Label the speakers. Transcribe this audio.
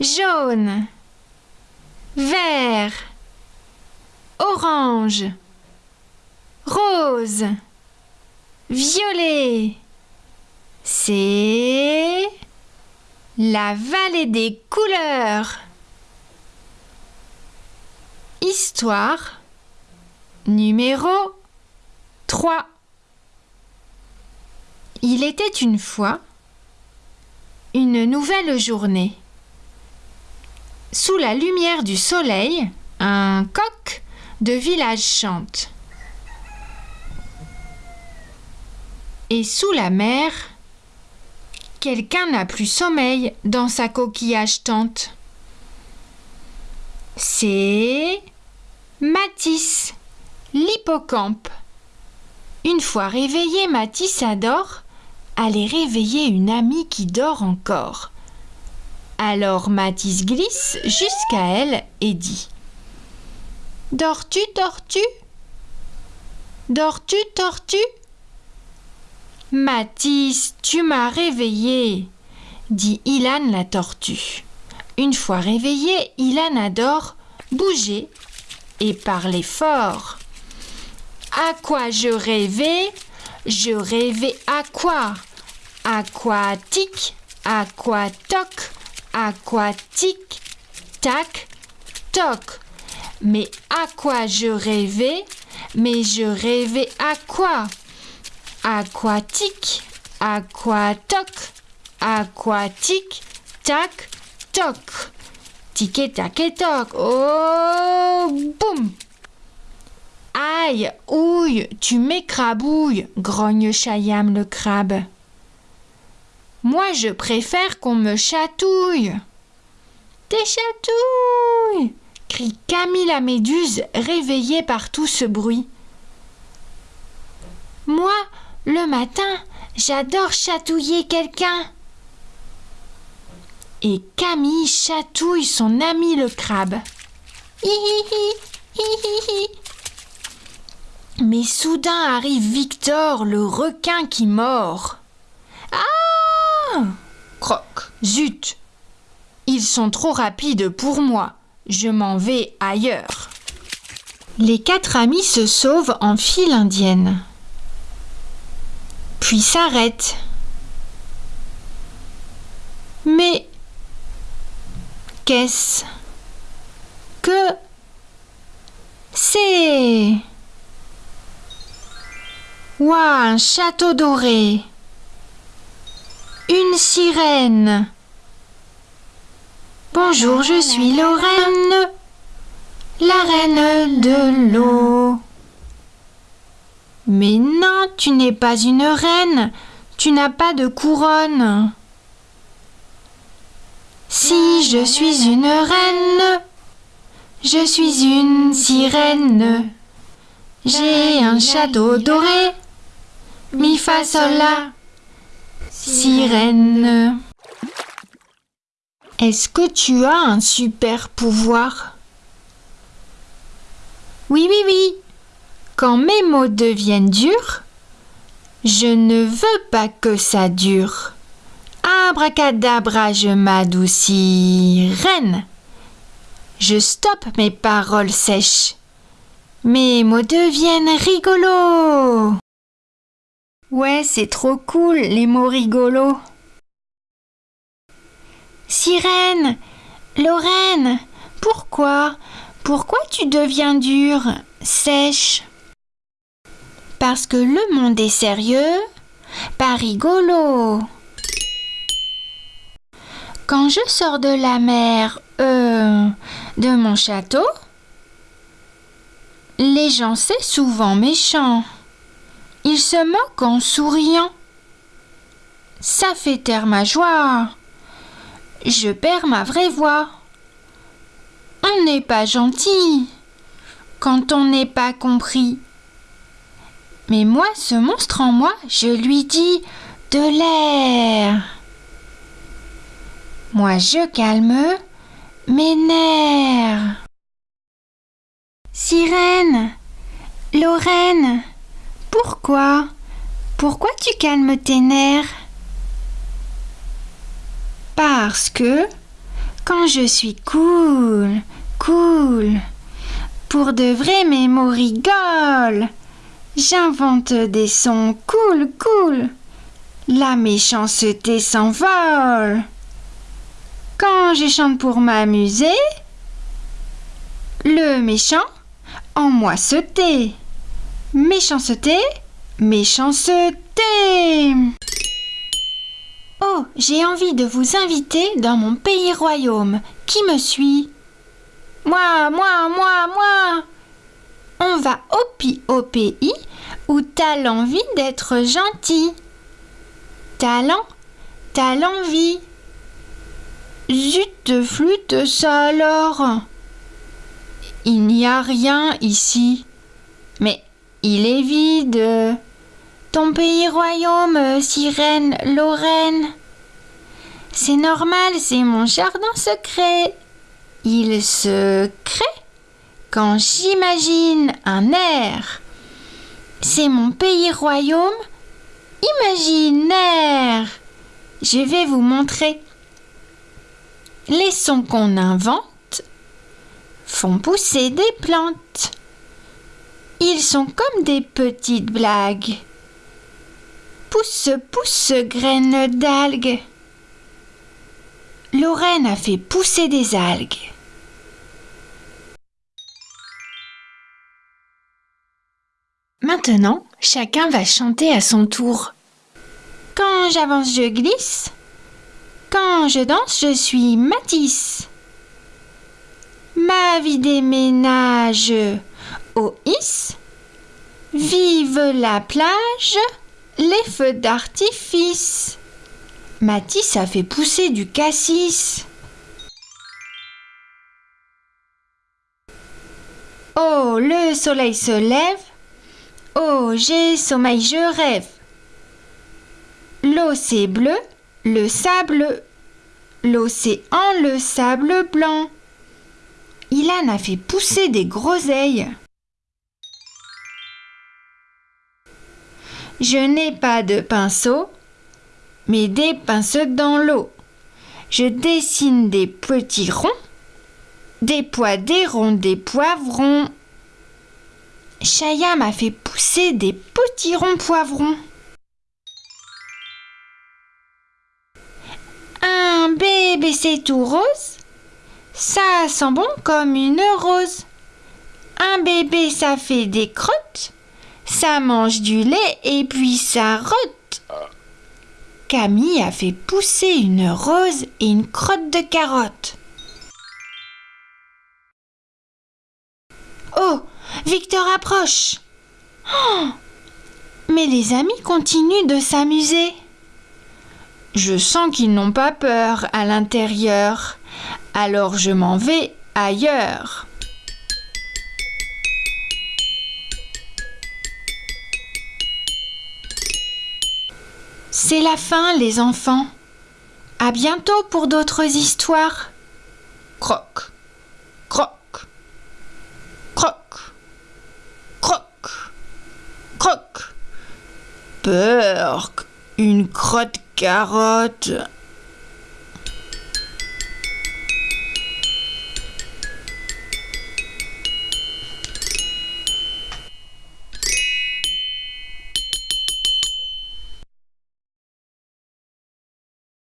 Speaker 1: jaune, vert, orange, rose, violet. C'est la vallée des couleurs. Histoire numéro 3. Il était une fois une nouvelle journée. Sous la lumière du soleil, un coq de village chante. Et sous la mer, quelqu'un n'a plus sommeil dans sa coquillage tente. C'est Matisse, l'hippocampe. Une fois réveillé, Matisse adore aller réveiller une amie qui dort encore. Alors Matisse glisse jusqu'à elle et dit Dors-tu, dors-tu? Dors-tu, dors-tu? Matisse, tu m'as réveillé, dit Ilan la tortue. Une fois réveillé, Ilan adore bouger et parler fort. À quoi je rêvais? Je rêvais à quoi? Aquatique, aquatoc, aquatique, tac, toc. Mais à quoi je rêvais? Mais je rêvais à quoi? Aquatique, aquatoc, aquatique, tac, toc. Tic et tac et toc. Oh, boum Aïe, ouille, tu m'écrabouilles, grogne Chayam le crabe. Moi, je préfère qu'on me chatouille. Des chatouilles crie Camille la méduse, réveillée par tout ce bruit. Moi, le matin, j'adore chatouiller quelqu'un. Et Camille chatouille son ami le crabe. Mais soudain arrive Victor, le requin qui mord. Ah Croc, zut Ils sont trop rapides pour moi. Je m'en vais ailleurs. Les quatre amis se sauvent en file indienne puis s'arrête. Mais qu'est-ce que c'est? Ouah, un château doré. Une sirène. Bonjour, je suis Lorraine, la reine de l'eau. Mais non, tu n'es pas une reine, tu n'as pas de couronne. Si je suis une reine, je suis une sirène. J'ai un château doré, mi fa sol sirène. Est-ce que tu as un super pouvoir? Oui, oui, oui, quand mes mots deviennent durs, je ne veux pas que ça dure. Abracadabra, je m'adoucis, reine. Je stoppe mes paroles sèches. Mes mots deviennent rigolos. Ouais, c'est trop cool, les mots rigolos. Sirène, Lorraine, pourquoi Pourquoi tu deviens dure, sèche? Parce que le monde est sérieux, pas rigolo. Quand je sors de la mer, euh, de mon château, les gens c'est souvent méchant. Ils se moquent en souriant. Ça fait taire ma joie. Je perds ma vraie voix. On n'est pas gentil quand on n'est pas compris. Mais moi, ce monstre en moi, je lui dis de l'air. Moi, je calme mes nerfs. Sirène, Lorraine, pourquoi? Pourquoi tu calmes tes nerfs? Parce que quand je suis cool, cool, pour de vrai mes mots rigolent, j'invente des sons cool, cool, la méchanceté s'envole. Quand je chante pour m'amuser, le méchant en moi se tait. Méchanceté, méchanceté. Oh, j'ai envie de vous inviter dans mon pays royaume. Qui me suit? Moi, moi, moi, moi. On va au, au pays où t'as l'envie d'être gentil. Talent, t'as l'envie. Zut, flûte, ça alors Il n'y a rien ici. Mais il est vide. Ton pays royaume, sirène, Lorraine. C'est normal, c'est mon jardin secret. Il se crée quand j'imagine un air. C'est mon pays royaume imaginaire. Je vais vous montrer. Les sons qu'on invente font pousser des plantes. Ils sont comme des petites blagues. Pousse, pousse, graines d'algues. Lorraine a fait pousser des algues. Maintenant, chacun va chanter à son tour. Quand j'avance, je glisse. Quand je danse, je suis Matisse. Ma vie déménage au Is. Vive la plage, les feux d'artifice. Matisse a fait pousser du cassis. Oh, le soleil se lève. Oh, j'ai sommeil, je rêve. L'eau c'est bleu, le sable, l'océan, le sable blanc. Ilan a fait pousser des groseilles. Je n'ai pas de pinceau, mais des pinceaux dans l'eau. Je dessine des petits ronds, des pois, des ronds, des poivrons. Chaya m'a fait pousser des petits ronds poivrons. Un bébé c'est tout rose, ça sent bon comme une rose. Un bébé ça fait des crottes, ça mange du lait et puis ça rote. Camille a fait pousser une rose et une crotte de carotte. Oh, Victor approche. Oh, mais les amis continuent de s'amuser. Je sens qu'ils n'ont pas peur à l'intérieur, alors je m'en vais ailleurs. C'est la fin, les enfants. À bientôt pour d'autres histoires. Croc, croc, croc, croc, croc. Peur, une crotte carotte.